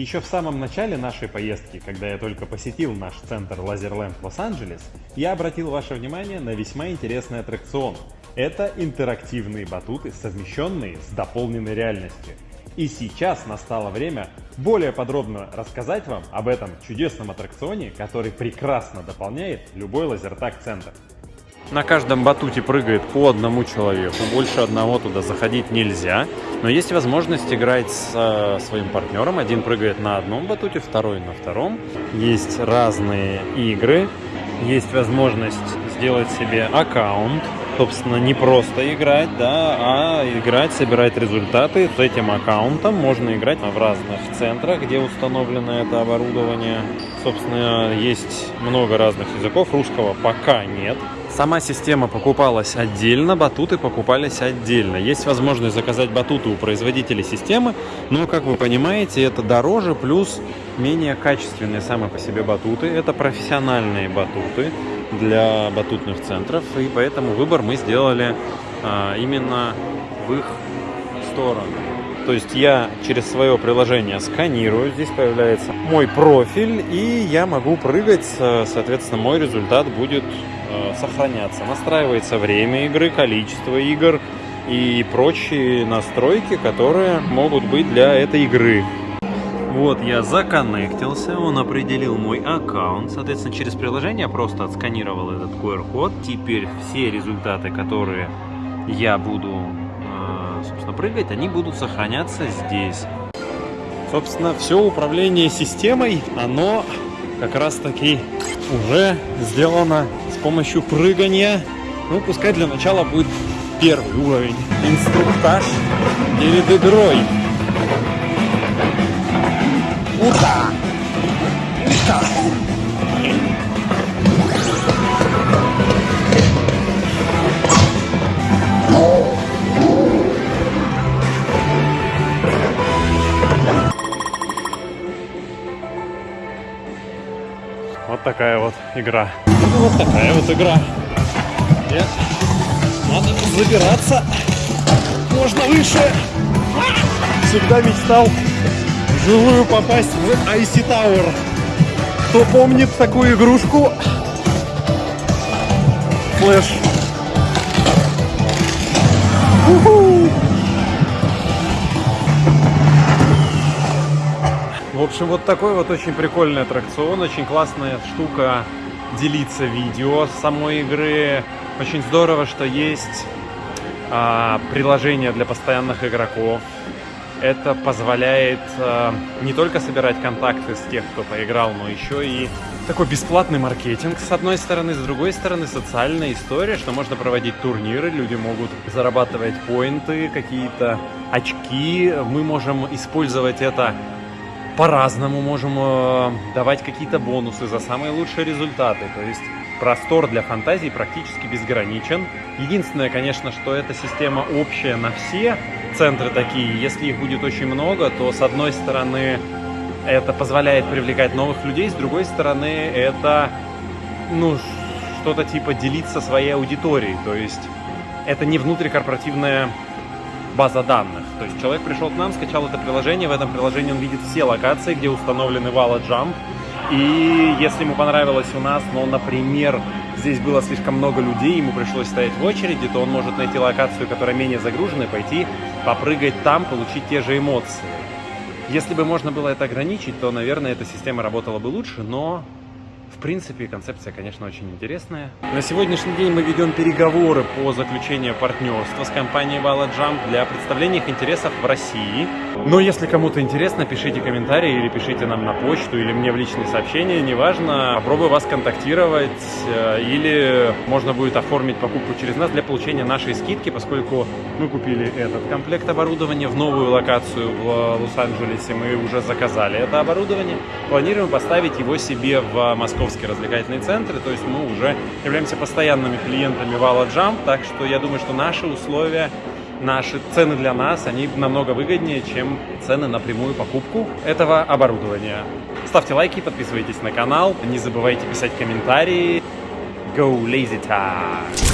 Еще в самом начале нашей поездки, когда я только посетил наш центр Лазерленд Лос-Анджелес, я обратил ваше внимание на весьма интересный аттракцион. Это интерактивные батуты, совмещенные с дополненной реальностью. И сейчас настало время более подробно рассказать вам об этом чудесном аттракционе, который прекрасно дополняет любой лазертаг-центр. На каждом батуте прыгает по одному человеку, больше одного туда заходить нельзя. Но есть возможность играть со своим партнером. Один прыгает на одном батуте, второй на втором. Есть разные игры. Есть возможность сделать себе аккаунт. Собственно, не просто играть, да, а играть, собирать результаты. С этим аккаунтом можно играть в разных центрах, где установлено это оборудование. Собственно, есть много разных языков. Русского пока нет. Сама система покупалась отдельно, батуты покупались отдельно. Есть возможность заказать батуты у производителей системы, но, как вы понимаете, это дороже, плюс менее качественные сами по себе батуты. Это профессиональные батуты для батутных центров, и поэтому выбор мы сделали а, именно в их сторону. То есть я через свое приложение сканирую, здесь появляется мой профиль, и я могу прыгать, соответственно, мой результат будет э, сохраняться. Настраивается время игры, количество игр и прочие настройки, которые могут быть для этой игры. Вот я законнектился, он определил мой аккаунт, соответственно, через приложение просто отсканировал этот QR-код. Теперь все результаты, которые я буду собственно, прыгать, они будут сохраняться здесь. Собственно, все управление системой, оно как раз таки уже сделано помощью прыгания. Ну, пускай для начала будет первый уровень. Инструктаж перед игрой. Ута! Ута! Вот такая вот игра. Вот такая вот игра. Нет. Надо забираться. Можно выше. Всегда мечтал вживую попасть в Icy Tower. Кто помнит такую игрушку? Флэш. В общем, вот такой вот очень прикольный аттракцион, очень классная штука делиться видео самой игры. Очень здорово, что есть а, приложение для постоянных игроков. Это позволяет а, не только собирать контакты с тех, кто поиграл, но еще и такой бесплатный маркетинг с одной стороны, с другой стороны социальная история, что можно проводить турниры, люди могут зарабатывать поинты, какие-то очки. Мы можем использовать это по-разному можем э, давать какие-то бонусы за самые лучшие результаты. То есть простор для фантазии практически безграничен. Единственное, конечно, что эта система общая на все центры такие. Если их будет очень много, то с одной стороны это позволяет привлекать новых людей, с другой стороны это ну, что-то типа делиться своей аудиторией. То есть это не внутрикорпоративная база данных. То есть человек пришел к нам, скачал это приложение, в этом приложении он видит все локации, где установлены Walla Jump. И если ему понравилось у нас, но, например, здесь было слишком много людей, ему пришлось стоять в очереди, то он может найти локацию, которая менее загружена, и пойти попрыгать там, получить те же эмоции. Если бы можно было это ограничить, то, наверное, эта система работала бы лучше, но в принципе, концепция, конечно, очень интересная. На сегодняшний день мы ведем переговоры по заключению партнерства с компанией Jump для представления их интересов в России. Но если кому-то интересно, пишите комментарии или пишите нам на почту или мне в личные сообщения, неважно. Попробую вас контактировать э, или можно будет оформить покупку через нас для получения нашей скидки, поскольку мы купили этот комплект оборудования в новую локацию в Лос-Анджелесе. Мы уже заказали это оборудование. Планируем поставить его себе в московские развлекательные центры, то есть мы уже являемся постоянными клиентами Вала Jump, так что я думаю, что наши условия, наши цены для нас, они намного выгоднее, чем цены на прямую покупку этого оборудования. Ставьте лайки, подписывайтесь на канал, не забывайте писать комментарии. Go Lazy Time!